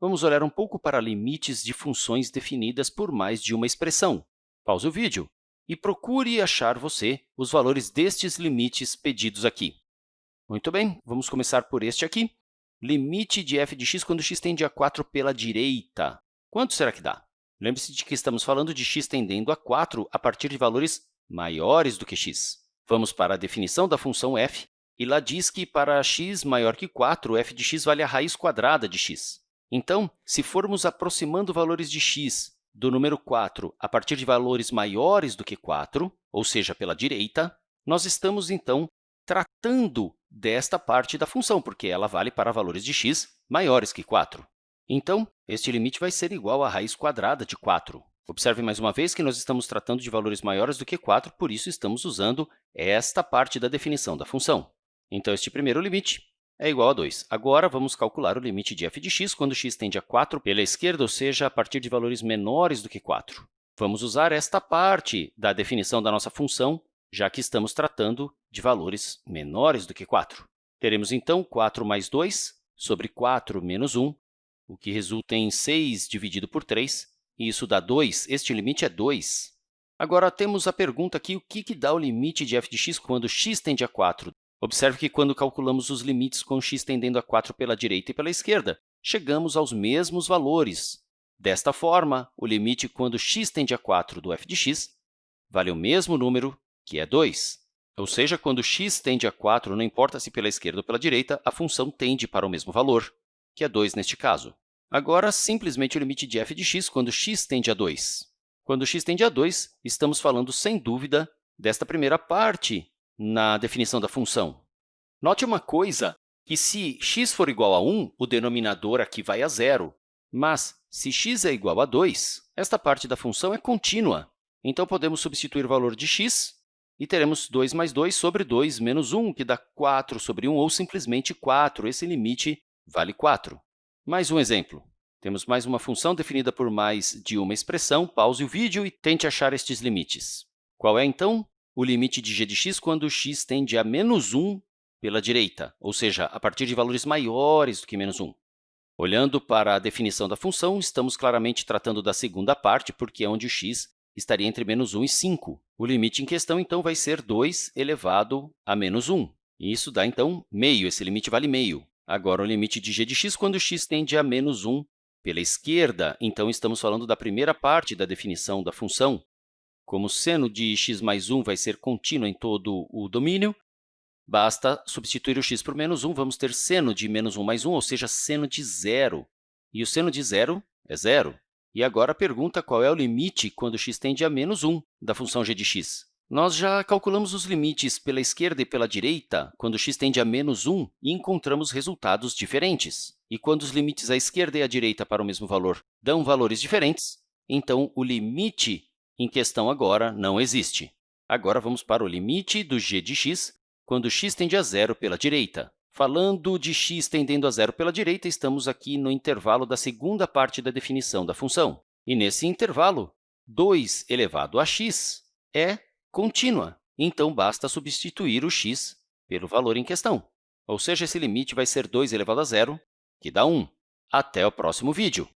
vamos olhar um pouco para limites de funções definidas por mais de uma expressão. Pause o vídeo e procure achar você os valores destes limites pedidos aqui. Muito bem, vamos começar por este aqui. Limite de f de x quando x tende a 4 pela direita. Quanto será que dá? Lembre-se de que estamos falando de x tendendo a 4 a partir de valores maiores do que x. Vamos para a definição da função f, e lá diz que para x maior que 4, f de x vale a raiz quadrada de x. Então, se formos aproximando valores de x do número 4 a partir de valores maiores do que 4, ou seja, pela direita, nós estamos, então, tratando desta parte da função, porque ela vale para valores de x maiores que 4. Então, este limite vai ser igual à raiz quadrada de 4. Observe mais uma vez que nós estamos tratando de valores maiores do que 4, por isso estamos usando esta parte da definição da função. Então, este primeiro limite é igual a 2. Agora, vamos calcular o limite de f de x quando x tende a 4 pela esquerda, ou seja, a partir de valores menores do que 4. Vamos usar esta parte da definição da nossa função, já que estamos tratando de valores menores do que 4. Teremos, então, 4 mais 2 sobre 4 menos 1, o que resulta em 6 dividido por 3, e isso dá 2. Este limite é 2. Agora, temos a pergunta aqui, o que, que dá o limite de f de x quando x tende a 4? Observe que, quando calculamos os limites com x tendendo a 4 pela direita e pela esquerda, chegamos aos mesmos valores. Desta forma, o limite quando x tende a 4 do f de x vale o mesmo número, que é 2. Ou seja, quando x tende a 4, não importa se pela esquerda ou pela direita, a função tende para o mesmo valor, que é 2 neste caso. Agora, simplesmente o limite de f de x quando x tende a 2. Quando x tende a 2, estamos falando, sem dúvida, desta primeira parte na definição da função. Note uma coisa, que se x for igual a 1, o denominador aqui vai a zero. Mas, se x é igual a 2, esta parte da função é contínua. Então, podemos substituir o valor de x e teremos 2 mais 2 sobre 2 menos 1, que dá 4 sobre 1, ou simplesmente 4. Esse limite vale 4. Mais um exemplo. Temos mais uma função definida por mais de uma expressão. Pause o vídeo e tente achar estes limites. Qual é, então, o limite de g de x quando x tende a menos 1 pela direita, ou seja, a partir de valores maiores do que menos 1. Olhando para a definição da função, estamos claramente tratando da segunda parte, porque é onde o x estaria entre menos 1 e 5. O limite em questão, então, vai ser 2 elevado a menos 1. E isso dá, então, meio. Esse limite vale meio. Agora, o limite de g de x quando x tende a menos 1 pela esquerda, então, estamos falando da primeira parte da definição da função, como seno de x mais 1 vai ser contínuo em todo o domínio, basta substituir o x por menos 1, vamos ter seno de menos 1 mais 1, ou seja, seno de zero. E o seno de zero é zero. E agora a pergunta qual é o limite quando x tende a menos 1 da função g de x. Nós já calculamos os limites pela esquerda e pela direita quando x tende a menos 1 e encontramos resultados diferentes. E quando os limites à esquerda e à direita para o mesmo valor dão valores diferentes, então o limite em questão agora não existe. Agora, vamos para o limite do g de x quando x tende a zero pela direita. Falando de x tendendo a zero pela direita, estamos aqui no intervalo da segunda parte da definição da função. E, nesse intervalo, 2 elevado a x é contínua, então basta substituir o x pelo valor em questão. Ou seja, esse limite vai ser 2 elevado a zero, que dá 1. Até o próximo vídeo!